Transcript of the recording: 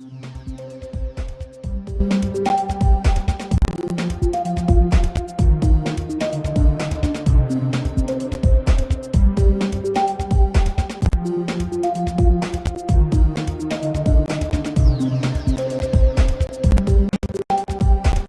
Mm-hmm.